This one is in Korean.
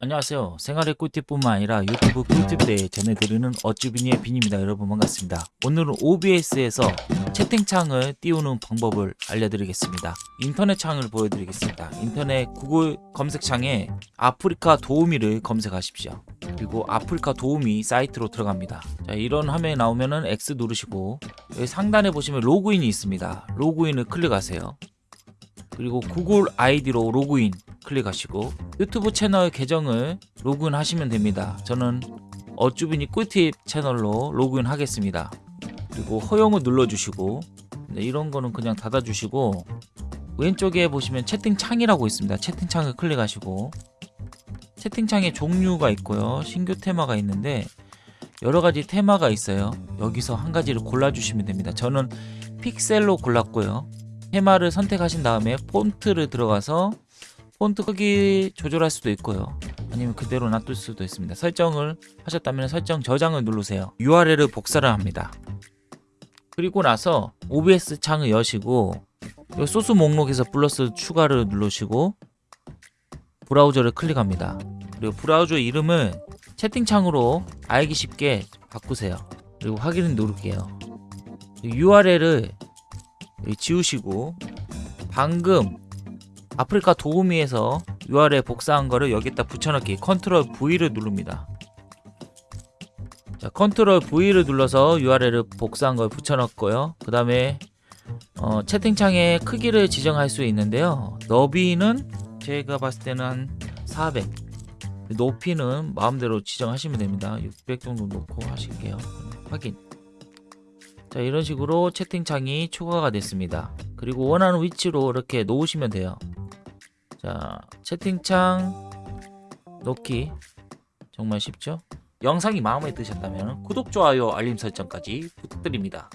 안녕하세요. 생활의 꿀팁뿐만 아니라 유튜브 꿀팁대에 전해드리는 어쭈비니의 빈입니다. 여러분 반갑습니다. 오늘은 OBS에서 채팅창을 띄우는 방법을 알려드리겠습니다. 인터넷 창을 보여드리겠습니다. 인터넷 구글 검색창에 아프리카 도우미를 검색하십시오. 그리고 아프리카 도우미 사이트로 들어갑니다. 자, 이런 화면이 나오면은 X 누르시고 여기 상단에 보시면 로그인이 있습니다. 로그인을 클릭하세요. 그리고 구글 아이디로 로그인 클릭하시고 유튜브 채널 계정을 로그인 하시면 됩니다. 저는 어쭈비니 꿀팁 채널로 로그인 하겠습니다. 그리고 허용을 눌러주시고 네, 이런 거는 그냥 닫아주시고 왼쪽에 보시면 채팅창이라고 있습니다. 채팅창을 클릭하시고 채팅창에 종류가 있고요. 신규 테마가 있는데 여러 가지 테마가 있어요. 여기서 한 가지를 골라주시면 됩니다. 저는 픽셀로 골랐고요. 테마를 선택하신 다음에 폰트를 들어가서 폰트 크기 조절할 수도 있고요. 아니면 그대로 놔둘 수도 있습니다. 설정을 하셨다면 설정 저장을 누르세요. URL을 복사를 합니다. 그리고 나서 OBS 창을 여시고 이 소스 목록에서 플러스 추가를 누르시고 브라우저를 클릭합니다. 그리고 브라우저 이름을 채팅창으로 알기 쉽게 바꾸세요. 그리고 확인을 누를게요. URL을 지우시고 방금 아프리카 도우미에서 URL 복사한 거를 여기다 붙여넣기 Control V를 누릅니다. 자, Control V를 눌러서 URL을 복사한 걸 붙여넣고요. 그 다음에 어, 채팅창의 크기를 지정할 수 있는데요. 너비는 제가 봤을 때는 한 400. 높이는 마음대로 지정하시면 됩니다. 600 정도 놓고 하실게요. 확인. 자 이런 식으로 채팅창이 추가가 됐습니다 그리고 원하는 위치로 이렇게 놓으시면 돼요 자 채팅창 놓기 정말 쉽죠? 영상이 마음에 드셨다면 구독, 좋아요, 알림 설정까지 부탁드립니다